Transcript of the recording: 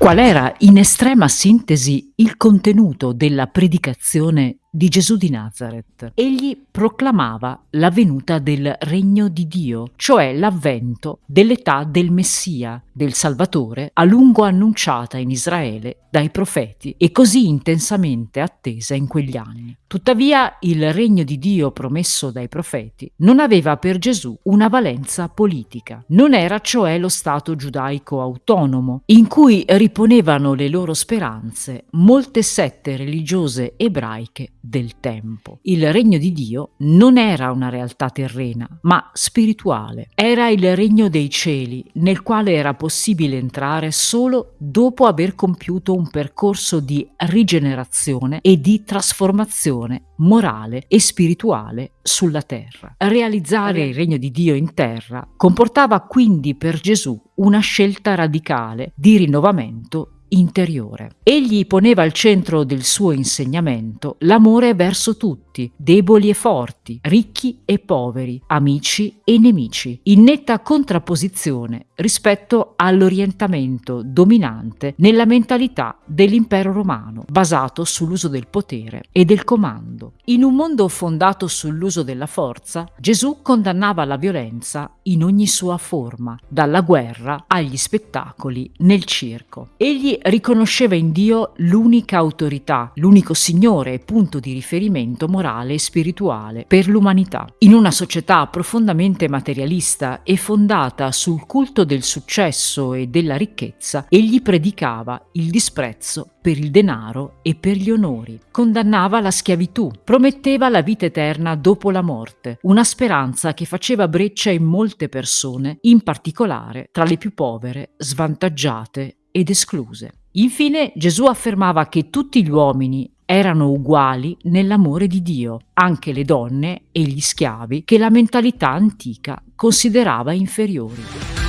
Qual era in estrema sintesi il contenuto della predicazione di Gesù di Nazareth. Egli proclamava la venuta del regno di Dio, cioè l'avvento dell'età del Messia, del Salvatore, a lungo annunciata in Israele dai profeti e così intensamente attesa in quegli anni. Tuttavia il regno di Dio promesso dai profeti non aveva per Gesù una valenza politica. Non era cioè lo Stato giudaico autonomo, in cui riponevano le loro speranze molte sette religiose ebraiche del tempo. Il regno di Dio non era una realtà terrena, ma spirituale. Era il regno dei cieli, nel quale era possibile entrare solo dopo aver compiuto un percorso di rigenerazione e di trasformazione morale e spirituale sulla terra. Realizzare il regno di Dio in terra comportava quindi per Gesù una scelta radicale di rinnovamento interiore. Egli poneva al centro del suo insegnamento l'amore verso tutti, deboli e forti, ricchi e poveri, amici e nemici, in netta contrapposizione rispetto all'orientamento dominante nella mentalità dell'impero romano, basato sull'uso del potere e del comando. In un mondo fondato sull'uso della forza, Gesù condannava la violenza in ogni sua forma, dalla guerra agli spettacoli nel circo. Egli riconosceva in Dio l'unica autorità, l'unico Signore e punto di riferimento morale e spirituale per l'umanità. In una società profondamente materialista e fondata sul culto del successo e della ricchezza, egli predicava il disprezzo per il denaro e per gli onori. Condannava la schiavitù, prometteva la vita eterna dopo la morte, una speranza che faceva breccia in molte persone, in particolare tra le più povere, svantaggiate ed escluse. Infine Gesù affermava che tutti gli uomini erano uguali nell'amore di Dio, anche le donne e gli schiavi che la mentalità antica considerava inferiori.